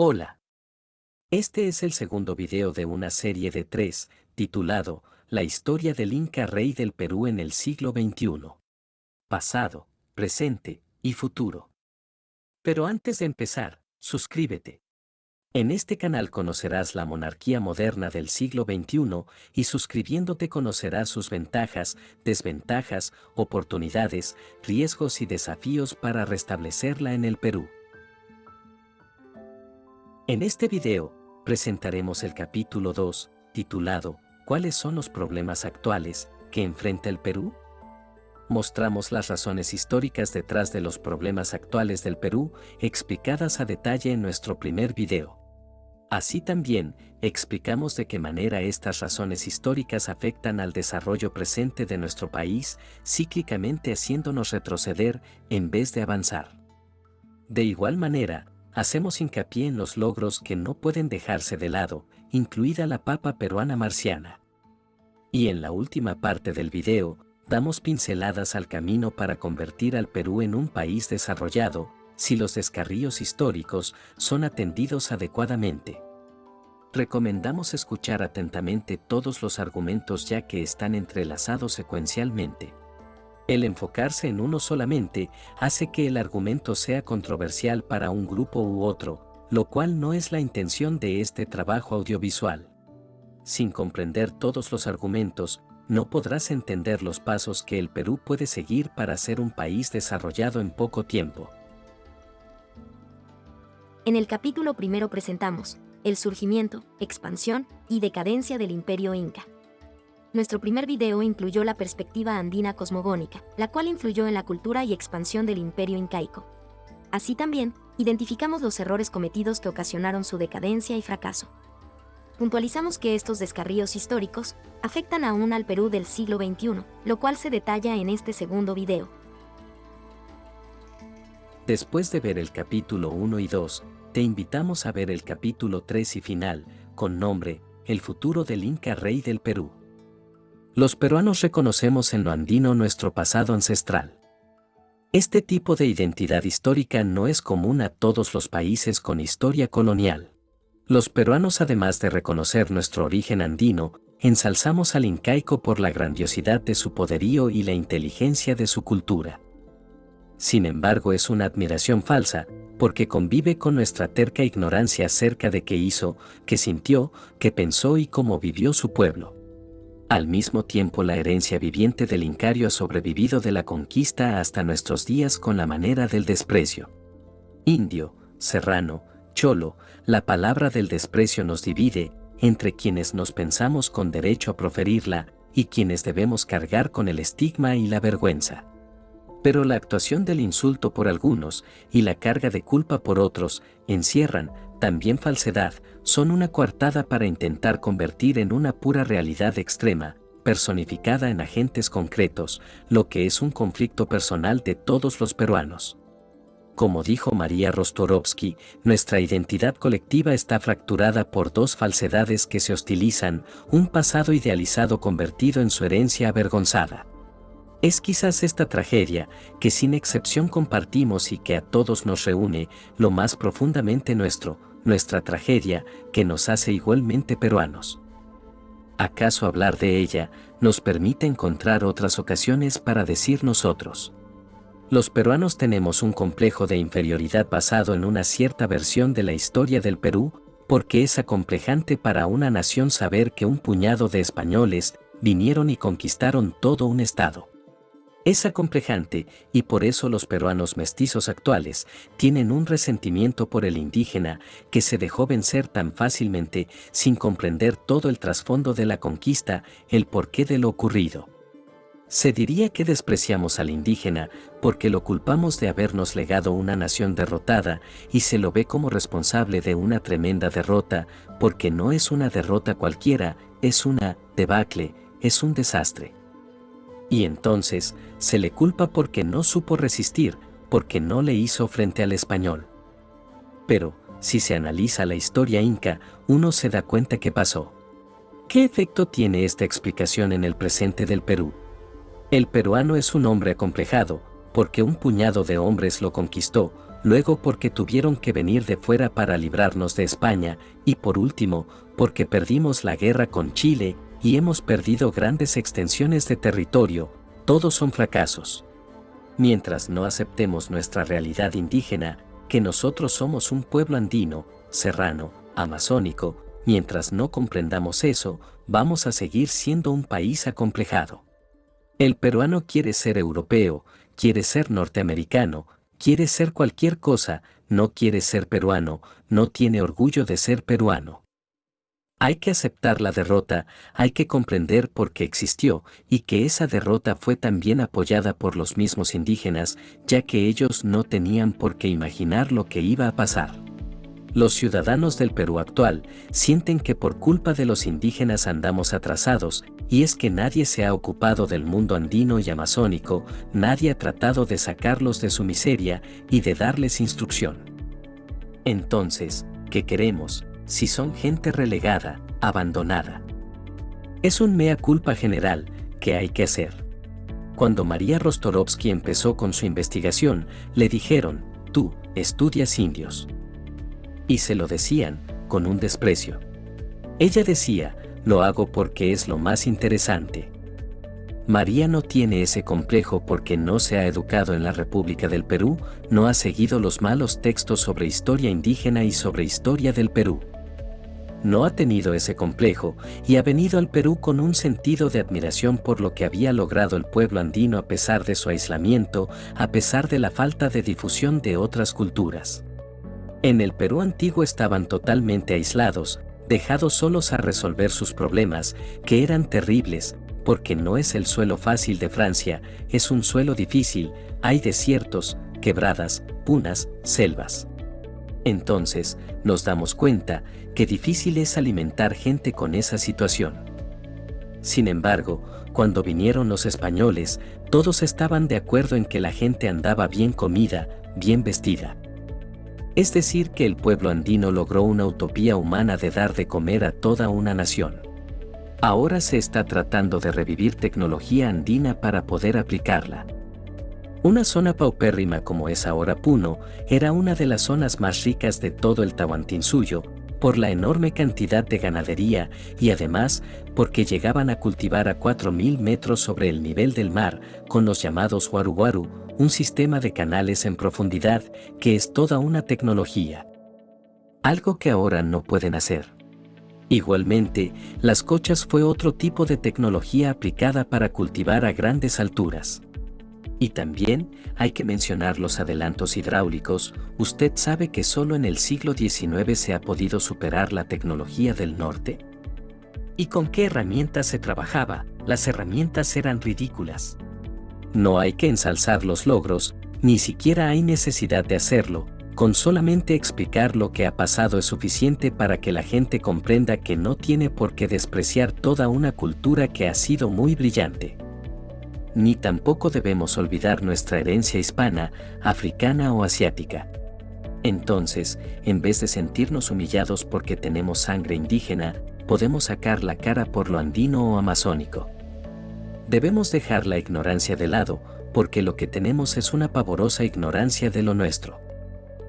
Hola. Este es el segundo video de una serie de tres, titulado La historia del Inca Rey del Perú en el siglo XXI. Pasado, presente y futuro. Pero antes de empezar, suscríbete. En este canal conocerás la monarquía moderna del siglo XXI y suscribiéndote conocerás sus ventajas, desventajas, oportunidades, riesgos y desafíos para restablecerla en el Perú. En este video, presentaremos el capítulo 2, titulado ¿Cuáles son los problemas actuales que enfrenta el Perú? Mostramos las razones históricas detrás de los problemas actuales del Perú, explicadas a detalle en nuestro primer video. Así también, explicamos de qué manera estas razones históricas afectan al desarrollo presente de nuestro país, cíclicamente haciéndonos retroceder en vez de avanzar. De igual manera, hacemos hincapié en los logros que no pueden dejarse de lado, incluida la papa peruana marciana. Y en la última parte del video, damos pinceladas al camino para convertir al Perú en un país desarrollado, si los descarríos históricos son atendidos adecuadamente. Recomendamos escuchar atentamente todos los argumentos ya que están entrelazados secuencialmente. El enfocarse en uno solamente hace que el argumento sea controversial para un grupo u otro, lo cual no es la intención de este trabajo audiovisual. Sin comprender todos los argumentos, no podrás entender los pasos que el Perú puede seguir para ser un país desarrollado en poco tiempo. En el capítulo primero presentamos el surgimiento, expansión y decadencia del imperio inca. Nuestro primer video incluyó la perspectiva andina cosmogónica, la cual influyó en la cultura y expansión del imperio incaico. Así también, identificamos los errores cometidos que ocasionaron su decadencia y fracaso. Puntualizamos que estos descarríos históricos afectan aún al Perú del siglo XXI, lo cual se detalla en este segundo video. Después de ver el capítulo 1 y 2, te invitamos a ver el capítulo 3 y final, con nombre, El futuro del Inca Rey del Perú. Los peruanos reconocemos en lo andino nuestro pasado ancestral. Este tipo de identidad histórica no es común a todos los países con historia colonial. Los peruanos además de reconocer nuestro origen andino, ensalzamos al incaico por la grandiosidad de su poderío y la inteligencia de su cultura. Sin embargo es una admiración falsa, porque convive con nuestra terca ignorancia acerca de qué hizo, qué sintió, qué pensó y cómo vivió su pueblo. Al mismo tiempo la herencia viviente del Incario ha sobrevivido de la conquista hasta nuestros días con la manera del desprecio. Indio, serrano, cholo, la palabra del desprecio nos divide entre quienes nos pensamos con derecho a proferirla y quienes debemos cargar con el estigma y la vergüenza. Pero la actuación del insulto por algunos y la carga de culpa por otros encierran, también falsedad, son una coartada para intentar convertir en una pura realidad extrema, personificada en agentes concretos, lo que es un conflicto personal de todos los peruanos. Como dijo María Rostorovsky, nuestra identidad colectiva está fracturada por dos falsedades que se hostilizan, un pasado idealizado convertido en su herencia avergonzada. Es quizás esta tragedia, que sin excepción compartimos y que a todos nos reúne, lo más profundamente nuestro, nuestra tragedia, que nos hace igualmente peruanos. ¿Acaso hablar de ella nos permite encontrar otras ocasiones para decir nosotros? Los peruanos tenemos un complejo de inferioridad basado en una cierta versión de la historia del Perú, porque es acomplejante para una nación saber que un puñado de españoles vinieron y conquistaron todo un estado. Es acomplejante y por eso los peruanos mestizos actuales tienen un resentimiento por el indígena que se dejó vencer tan fácilmente sin comprender todo el trasfondo de la conquista, el porqué de lo ocurrido. Se diría que despreciamos al indígena porque lo culpamos de habernos legado una nación derrotada y se lo ve como responsable de una tremenda derrota porque no es una derrota cualquiera, es una debacle, es un desastre. Y entonces, se le culpa porque no supo resistir, porque no le hizo frente al español. Pero, si se analiza la historia inca, uno se da cuenta que pasó. ¿Qué efecto tiene esta explicación en el presente del Perú? El peruano es un hombre acomplejado, porque un puñado de hombres lo conquistó, luego porque tuvieron que venir de fuera para librarnos de España, y por último, porque perdimos la guerra con Chile y hemos perdido grandes extensiones de territorio, todos son fracasos. Mientras no aceptemos nuestra realidad indígena, que nosotros somos un pueblo andino, serrano, amazónico, mientras no comprendamos eso, vamos a seguir siendo un país acomplejado. El peruano quiere ser europeo, quiere ser norteamericano, quiere ser cualquier cosa, no quiere ser peruano, no tiene orgullo de ser peruano. Hay que aceptar la derrota, hay que comprender por qué existió y que esa derrota fue también apoyada por los mismos indígenas, ya que ellos no tenían por qué imaginar lo que iba a pasar. Los ciudadanos del Perú actual sienten que por culpa de los indígenas andamos atrasados, y es que nadie se ha ocupado del mundo andino y amazónico, nadie ha tratado de sacarlos de su miseria y de darles instrucción. Entonces, ¿qué queremos? Si son gente relegada, abandonada. Es un mea culpa general que hay que hacer. Cuando María Rostorovsky empezó con su investigación, le dijeron, tú, estudias indios. Y se lo decían, con un desprecio. Ella decía, lo hago porque es lo más interesante. María no tiene ese complejo porque no se ha educado en la República del Perú, no ha seguido los malos textos sobre historia indígena y sobre historia del Perú no ha tenido ese complejo y ha venido al Perú con un sentido de admiración por lo que había logrado el pueblo andino a pesar de su aislamiento, a pesar de la falta de difusión de otras culturas. En el Perú antiguo estaban totalmente aislados, dejados solos a resolver sus problemas, que eran terribles, porque no es el suelo fácil de Francia, es un suelo difícil, hay desiertos, quebradas, punas, selvas. Entonces, nos damos cuenta que difícil es alimentar gente con esa situación. Sin embargo, cuando vinieron los españoles, todos estaban de acuerdo en que la gente andaba bien comida, bien vestida. Es decir, que el pueblo andino logró una utopía humana de dar de comer a toda una nación. Ahora se está tratando de revivir tecnología andina para poder aplicarla. Una zona paupérrima como es ahora Puno era una de las zonas más ricas de todo el Tahuantinsuyo, por la enorme cantidad de ganadería y además porque llegaban a cultivar a 4.000 metros sobre el nivel del mar con los llamados Waru un sistema de canales en profundidad que es toda una tecnología. Algo que ahora no pueden hacer. Igualmente, las cochas fue otro tipo de tecnología aplicada para cultivar a grandes alturas. Y también hay que mencionar los adelantos hidráulicos, usted sabe que solo en el siglo XIX se ha podido superar la tecnología del norte. ¿Y con qué herramientas se trabajaba? Las herramientas eran ridículas. No hay que ensalzar los logros, ni siquiera hay necesidad de hacerlo, con solamente explicar lo que ha pasado es suficiente para que la gente comprenda que no tiene por qué despreciar toda una cultura que ha sido muy brillante ni tampoco debemos olvidar nuestra herencia hispana, africana o asiática. Entonces, en vez de sentirnos humillados porque tenemos sangre indígena, podemos sacar la cara por lo andino o amazónico. Debemos dejar la ignorancia de lado, porque lo que tenemos es una pavorosa ignorancia de lo nuestro.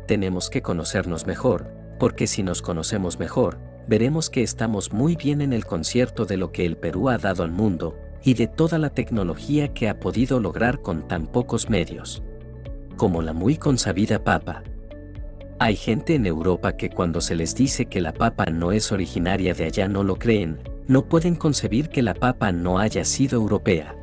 Tenemos que conocernos mejor, porque si nos conocemos mejor, veremos que estamos muy bien en el concierto de lo que el Perú ha dado al mundo, y de toda la tecnología que ha podido lograr con tan pocos medios. Como la muy consabida papa. Hay gente en Europa que cuando se les dice que la papa no es originaria de allá no lo creen, no pueden concebir que la papa no haya sido europea.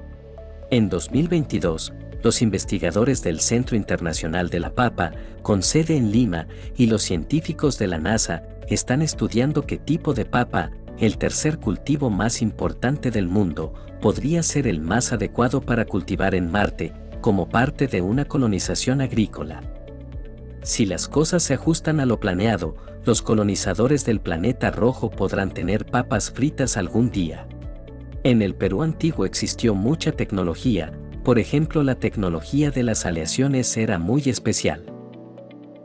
En 2022, los investigadores del Centro Internacional de la Papa, con sede en Lima, y los científicos de la NASA, están estudiando qué tipo de papa el tercer cultivo más importante del mundo, podría ser el más adecuado para cultivar en Marte, como parte de una colonización agrícola. Si las cosas se ajustan a lo planeado, los colonizadores del planeta rojo podrán tener papas fritas algún día. En el Perú antiguo existió mucha tecnología, por ejemplo la tecnología de las aleaciones era muy especial.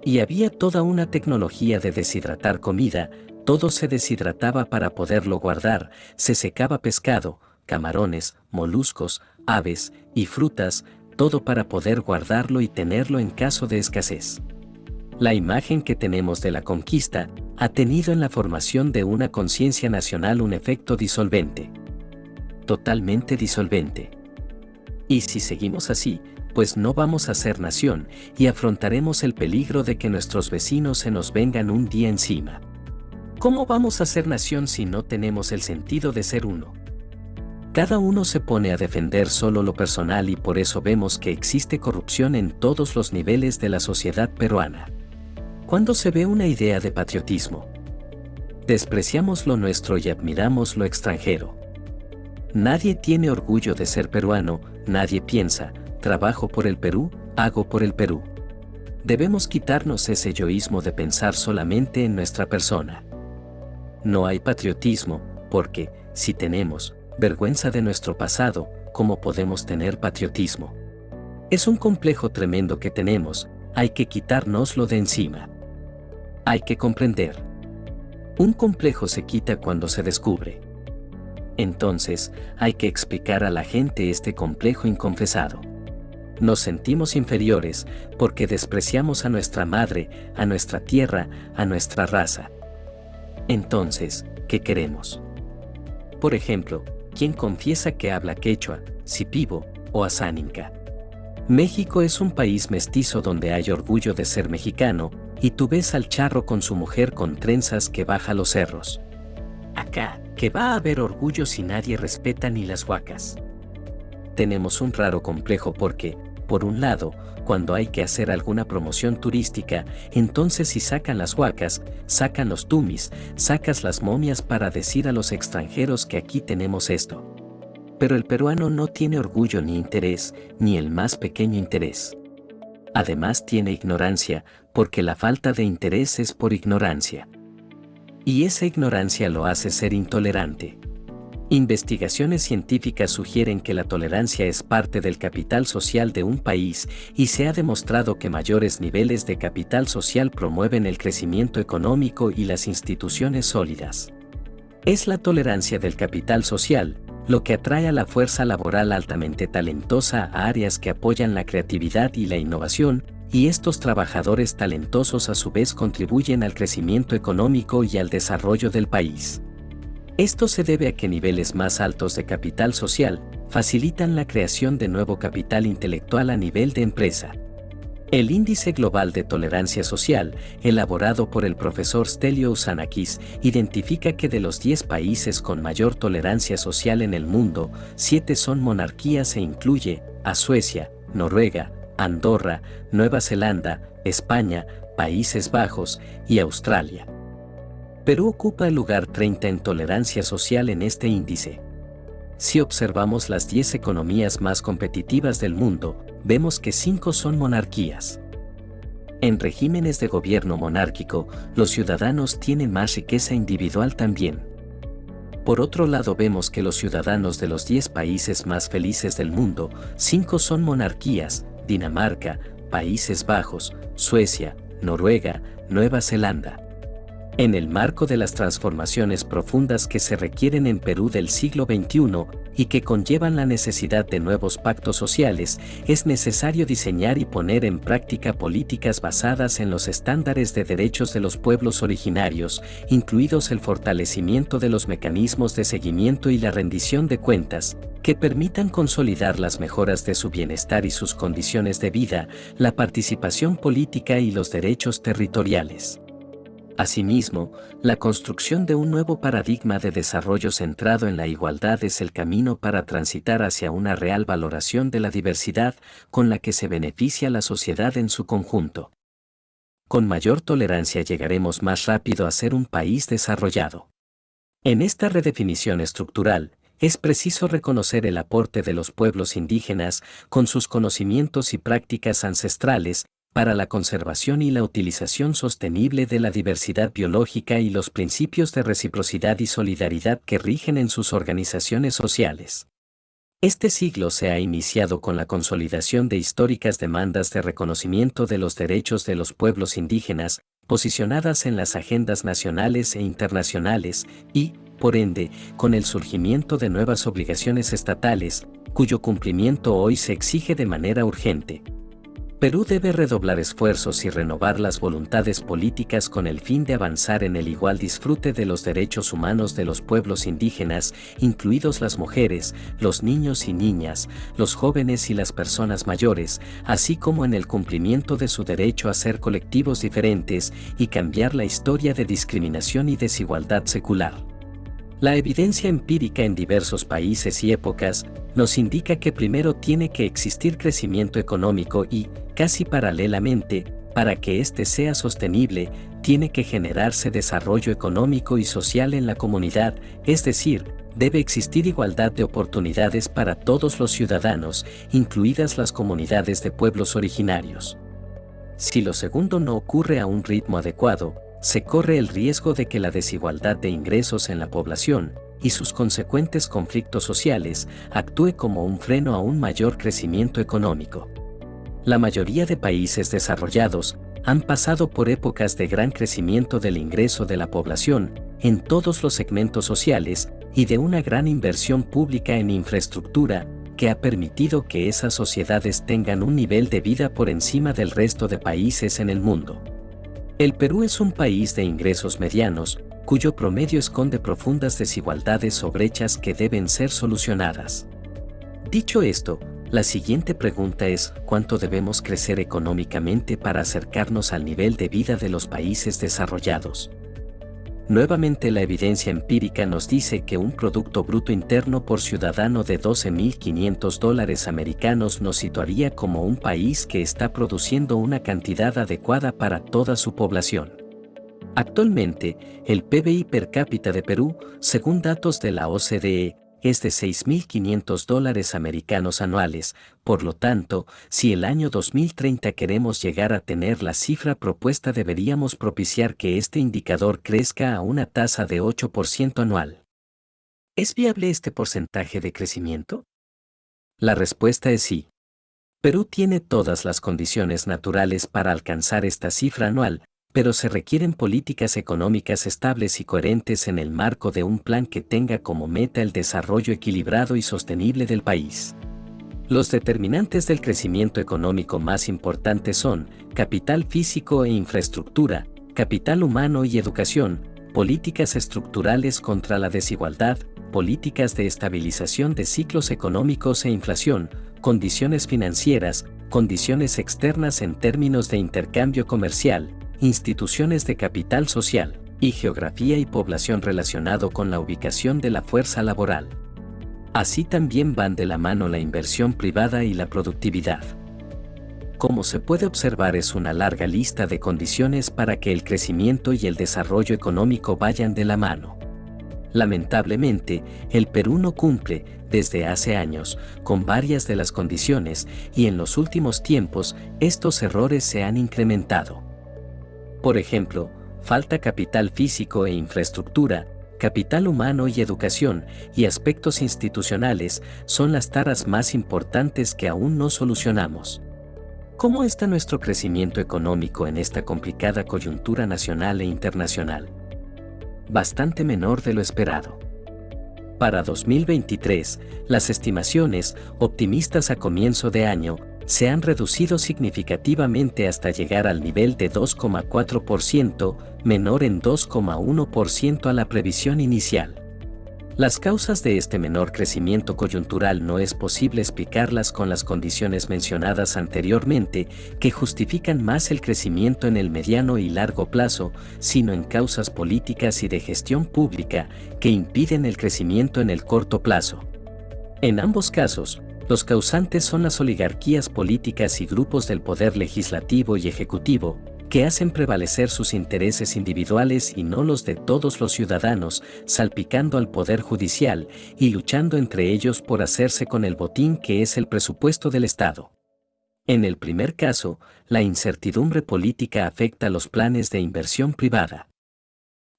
Y había toda una tecnología de deshidratar comida, todo se deshidrataba para poderlo guardar, se secaba pescado, camarones, moluscos, aves y frutas, todo para poder guardarlo y tenerlo en caso de escasez. La imagen que tenemos de la conquista ha tenido en la formación de una conciencia nacional un efecto disolvente. Totalmente disolvente. Y si seguimos así, pues no vamos a ser nación y afrontaremos el peligro de que nuestros vecinos se nos vengan un día encima. ¿Cómo vamos a ser nación si no tenemos el sentido de ser uno? Cada uno se pone a defender solo lo personal y por eso vemos que existe corrupción en todos los niveles de la sociedad peruana. Cuando se ve una idea de patriotismo, despreciamos lo nuestro y admiramos lo extranjero. Nadie tiene orgullo de ser peruano, nadie piensa, trabajo por el Perú, hago por el Perú. Debemos quitarnos ese yoísmo de pensar solamente en nuestra persona. No hay patriotismo, porque, si tenemos vergüenza de nuestro pasado, ¿cómo podemos tener patriotismo? Es un complejo tremendo que tenemos, hay que quitárnoslo de encima. Hay que comprender. Un complejo se quita cuando se descubre. Entonces, hay que explicar a la gente este complejo inconfesado nos sentimos inferiores porque despreciamos a nuestra madre, a nuestra tierra, a nuestra raza. Entonces, ¿qué queremos? Por ejemplo, ¿quién confiesa que habla quechua, sipivo o asáninca? México es un país mestizo donde hay orgullo de ser mexicano, y tú ves al charro con su mujer con trenzas que baja los cerros. Acá, que va a haber orgullo si nadie respeta ni las huacas. Tenemos un raro complejo porque, por un lado, cuando hay que hacer alguna promoción turística, entonces si sacan las huacas, sacan los tumis, sacas las momias para decir a los extranjeros que aquí tenemos esto. Pero el peruano no tiene orgullo ni interés, ni el más pequeño interés. Además tiene ignorancia, porque la falta de interés es por ignorancia. Y esa ignorancia lo hace ser intolerante. Investigaciones científicas sugieren que la tolerancia es parte del capital social de un país y se ha demostrado que mayores niveles de capital social promueven el crecimiento económico y las instituciones sólidas. Es la tolerancia del capital social, lo que atrae a la fuerza laboral altamente talentosa a áreas que apoyan la creatividad y la innovación, y estos trabajadores talentosos a su vez contribuyen al crecimiento económico y al desarrollo del país. Esto se debe a que niveles más altos de capital social facilitan la creación de nuevo capital intelectual a nivel de empresa. El Índice Global de Tolerancia Social, elaborado por el profesor Stelio Usanakis, identifica que de los 10 países con mayor tolerancia social en el mundo, 7 son monarquías e incluye a Suecia, Noruega, Andorra, Nueva Zelanda, España, Países Bajos y Australia. Perú ocupa el lugar 30 en tolerancia social en este índice. Si observamos las 10 economías más competitivas del mundo, vemos que 5 son monarquías. En regímenes de gobierno monárquico, los ciudadanos tienen más riqueza individual también. Por otro lado vemos que los ciudadanos de los 10 países más felices del mundo, 5 son monarquías, Dinamarca, Países Bajos, Suecia, Noruega, Nueva Zelanda. En el marco de las transformaciones profundas que se requieren en Perú del siglo XXI y que conllevan la necesidad de nuevos pactos sociales, es necesario diseñar y poner en práctica políticas basadas en los estándares de derechos de los pueblos originarios, incluidos el fortalecimiento de los mecanismos de seguimiento y la rendición de cuentas, que permitan consolidar las mejoras de su bienestar y sus condiciones de vida, la participación política y los derechos territoriales. Asimismo, la construcción de un nuevo paradigma de desarrollo centrado en la igualdad es el camino para transitar hacia una real valoración de la diversidad con la que se beneficia la sociedad en su conjunto. Con mayor tolerancia llegaremos más rápido a ser un país desarrollado. En esta redefinición estructural, es preciso reconocer el aporte de los pueblos indígenas con sus conocimientos y prácticas ancestrales para la conservación y la utilización sostenible de la diversidad biológica y los principios de reciprocidad y solidaridad que rigen en sus organizaciones sociales. Este siglo se ha iniciado con la consolidación de históricas demandas de reconocimiento de los derechos de los pueblos indígenas, posicionadas en las agendas nacionales e internacionales, y, por ende, con el surgimiento de nuevas obligaciones estatales, cuyo cumplimiento hoy se exige de manera urgente. Perú debe redoblar esfuerzos y renovar las voluntades políticas con el fin de avanzar en el igual disfrute de los derechos humanos de los pueblos indígenas, incluidos las mujeres, los niños y niñas, los jóvenes y las personas mayores, así como en el cumplimiento de su derecho a ser colectivos diferentes y cambiar la historia de discriminación y desigualdad secular. La evidencia empírica en diversos países y épocas nos indica que primero tiene que existir crecimiento económico y, casi paralelamente, para que éste sea sostenible, tiene que generarse desarrollo económico y social en la comunidad, es decir, debe existir igualdad de oportunidades para todos los ciudadanos, incluidas las comunidades de pueblos originarios. Si lo segundo no ocurre a un ritmo adecuado, se corre el riesgo de que la desigualdad de ingresos en la población y sus consecuentes conflictos sociales actúe como un freno a un mayor crecimiento económico. La mayoría de países desarrollados han pasado por épocas de gran crecimiento del ingreso de la población en todos los segmentos sociales y de una gran inversión pública en infraestructura que ha permitido que esas sociedades tengan un nivel de vida por encima del resto de países en el mundo. El Perú es un país de ingresos medianos, cuyo promedio esconde profundas desigualdades o brechas que deben ser solucionadas. Dicho esto, la siguiente pregunta es, ¿cuánto debemos crecer económicamente para acercarnos al nivel de vida de los países desarrollados? Nuevamente la evidencia empírica nos dice que un Producto Bruto Interno por ciudadano de 12.500 dólares americanos nos situaría como un país que está produciendo una cantidad adecuada para toda su población. Actualmente, el PBI per cápita de Perú, según datos de la OCDE, es de 6.500 dólares americanos anuales, por lo tanto, si el año 2030 queremos llegar a tener la cifra propuesta deberíamos propiciar que este indicador crezca a una tasa de 8% anual. ¿Es viable este porcentaje de crecimiento? La respuesta es sí. Perú tiene todas las condiciones naturales para alcanzar esta cifra anual, pero se requieren políticas económicas estables y coherentes en el marco de un plan que tenga como meta el desarrollo equilibrado y sostenible del país. Los determinantes del crecimiento económico más importantes son capital físico e infraestructura, capital humano y educación, políticas estructurales contra la desigualdad, políticas de estabilización de ciclos económicos e inflación, condiciones financieras, condiciones externas en términos de intercambio comercial, instituciones de capital social, y geografía y población relacionado con la ubicación de la fuerza laboral. Así también van de la mano la inversión privada y la productividad. Como se puede observar es una larga lista de condiciones para que el crecimiento y el desarrollo económico vayan de la mano. Lamentablemente, el Perú no cumple, desde hace años, con varias de las condiciones y en los últimos tiempos estos errores se han incrementado. Por ejemplo, falta capital físico e infraestructura, capital humano y educación, y aspectos institucionales son las taras más importantes que aún no solucionamos. ¿Cómo está nuestro crecimiento económico en esta complicada coyuntura nacional e internacional? Bastante menor de lo esperado. Para 2023, las estimaciones, optimistas a comienzo de año, se han reducido significativamente hasta llegar al nivel de 2,4%, menor en 2,1% a la previsión inicial. Las causas de este menor crecimiento coyuntural no es posible explicarlas con las condiciones mencionadas anteriormente, que justifican más el crecimiento en el mediano y largo plazo, sino en causas políticas y de gestión pública que impiden el crecimiento en el corto plazo. En ambos casos, los causantes son las oligarquías políticas y grupos del poder legislativo y ejecutivo, que hacen prevalecer sus intereses individuales y no los de todos los ciudadanos, salpicando al poder judicial y luchando entre ellos por hacerse con el botín que es el presupuesto del Estado. En el primer caso, la incertidumbre política afecta los planes de inversión privada.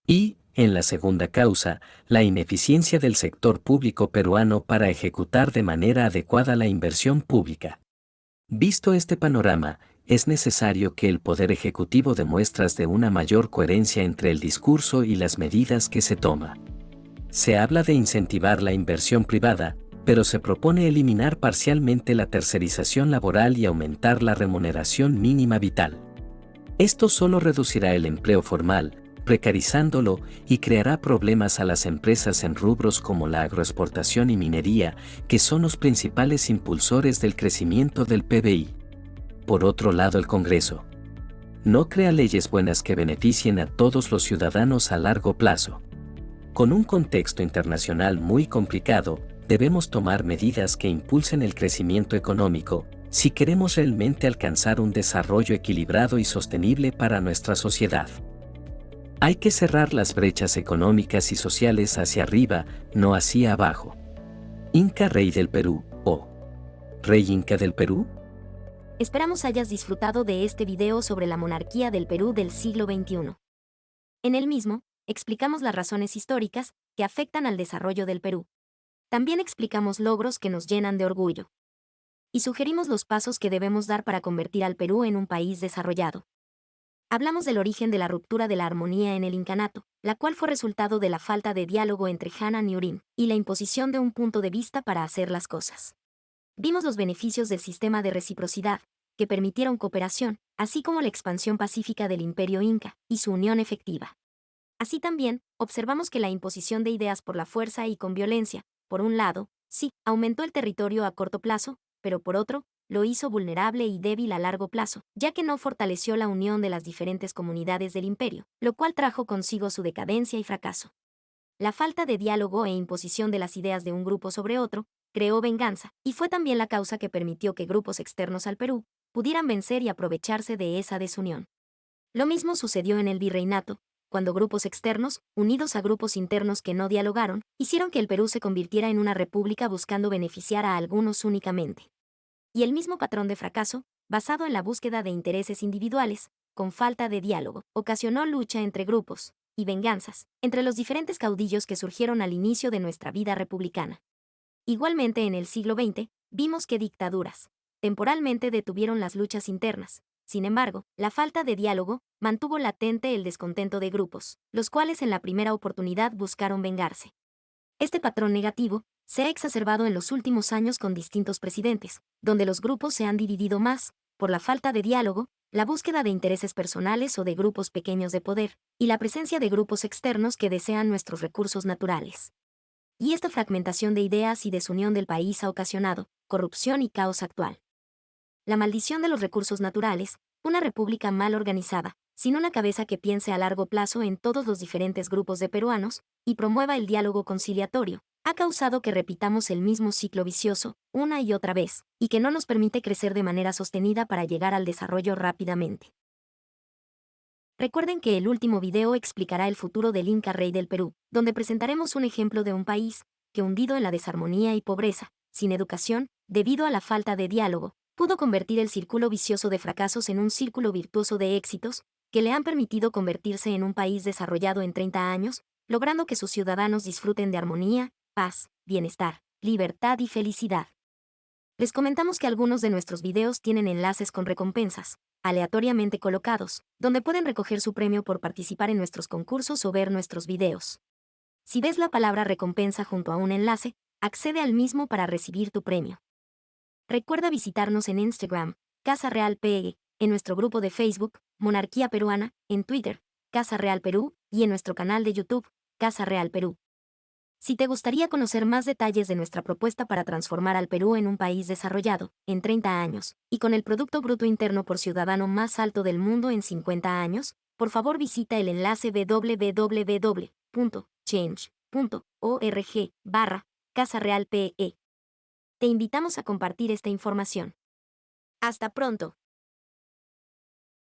Y, en la segunda causa, la ineficiencia del sector público peruano para ejecutar de manera adecuada la inversión pública. Visto este panorama, es necesario que el Poder Ejecutivo dé muestras de una mayor coherencia entre el discurso y las medidas que se toma. Se habla de incentivar la inversión privada, pero se propone eliminar parcialmente la tercerización laboral y aumentar la remuneración mínima vital. Esto solo reducirá el empleo formal, precarizándolo y creará problemas a las empresas en rubros como la agroexportación y minería, que son los principales impulsores del crecimiento del PBI. Por otro lado, el Congreso no crea leyes buenas que beneficien a todos los ciudadanos a largo plazo. Con un contexto internacional muy complicado, debemos tomar medidas que impulsen el crecimiento económico, si queremos realmente alcanzar un desarrollo equilibrado y sostenible para nuestra sociedad. Hay que cerrar las brechas económicas y sociales hacia arriba, no hacia abajo. Inca Rey del Perú, o Rey Inca del Perú. Esperamos hayas disfrutado de este video sobre la monarquía del Perú del siglo XXI. En el mismo, explicamos las razones históricas que afectan al desarrollo del Perú. También explicamos logros que nos llenan de orgullo y sugerimos los pasos que debemos dar para convertir al Perú en un país desarrollado. Hablamos del origen de la ruptura de la armonía en el incanato, la cual fue resultado de la falta de diálogo entre Hanan y Urim, y la imposición de un punto de vista para hacer las cosas. Vimos los beneficios del sistema de reciprocidad, que permitieron cooperación, así como la expansión pacífica del imperio inca, y su unión efectiva. Así también, observamos que la imposición de ideas por la fuerza y con violencia, por un lado, sí, aumentó el territorio a corto plazo, pero por otro, lo hizo vulnerable y débil a largo plazo, ya que no fortaleció la unión de las diferentes comunidades del imperio, lo cual trajo consigo su decadencia y fracaso. La falta de diálogo e imposición de las ideas de un grupo sobre otro creó venganza, y fue también la causa que permitió que grupos externos al Perú pudieran vencer y aprovecharse de esa desunión. Lo mismo sucedió en el virreinato, cuando grupos externos, unidos a grupos internos que no dialogaron, hicieron que el Perú se convirtiera en una república buscando beneficiar a algunos únicamente y el mismo patrón de fracaso, basado en la búsqueda de intereses individuales, con falta de diálogo, ocasionó lucha entre grupos y venganzas entre los diferentes caudillos que surgieron al inicio de nuestra vida republicana. Igualmente en el siglo XX, vimos que dictaduras temporalmente detuvieron las luchas internas. Sin embargo, la falta de diálogo mantuvo latente el descontento de grupos, los cuales en la primera oportunidad buscaron vengarse. Este patrón negativo se ha exacerbado en los últimos años con distintos presidentes, donde los grupos se han dividido más, por la falta de diálogo, la búsqueda de intereses personales o de grupos pequeños de poder, y la presencia de grupos externos que desean nuestros recursos naturales. Y esta fragmentación de ideas y desunión del país ha ocasionado corrupción y caos actual. La maldición de los recursos naturales, una república mal organizada, sin una cabeza que piense a largo plazo en todos los diferentes grupos de peruanos, y promueva el diálogo conciliatorio, ha causado que repitamos el mismo ciclo vicioso, una y otra vez, y que no nos permite crecer de manera sostenida para llegar al desarrollo rápidamente. Recuerden que el último video explicará el futuro del Inca Rey del Perú, donde presentaremos un ejemplo de un país que hundido en la desarmonía y pobreza, sin educación, debido a la falta de diálogo, pudo convertir el círculo vicioso de fracasos en un círculo virtuoso de éxitos, que le han permitido convertirse en un país desarrollado en 30 años, logrando que sus ciudadanos disfruten de armonía, paz, bienestar, libertad y felicidad. Les comentamos que algunos de nuestros videos tienen enlaces con recompensas, aleatoriamente colocados, donde pueden recoger su premio por participar en nuestros concursos o ver nuestros videos. Si ves la palabra recompensa junto a un enlace, accede al mismo para recibir tu premio. Recuerda visitarnos en Instagram, Casa Real PE, en nuestro grupo de Facebook, Monarquía Peruana, en Twitter, Casa Real Perú, y en nuestro canal de YouTube, Casa Real Perú. Si te gustaría conocer más detalles de nuestra propuesta para transformar al Perú en un país desarrollado, en 30 años, y con el Producto Bruto Interno por Ciudadano más alto del mundo en 50 años, por favor visita el enlace www.change.org barra Casa Real PE. Te invitamos a compartir esta información. Hasta pronto.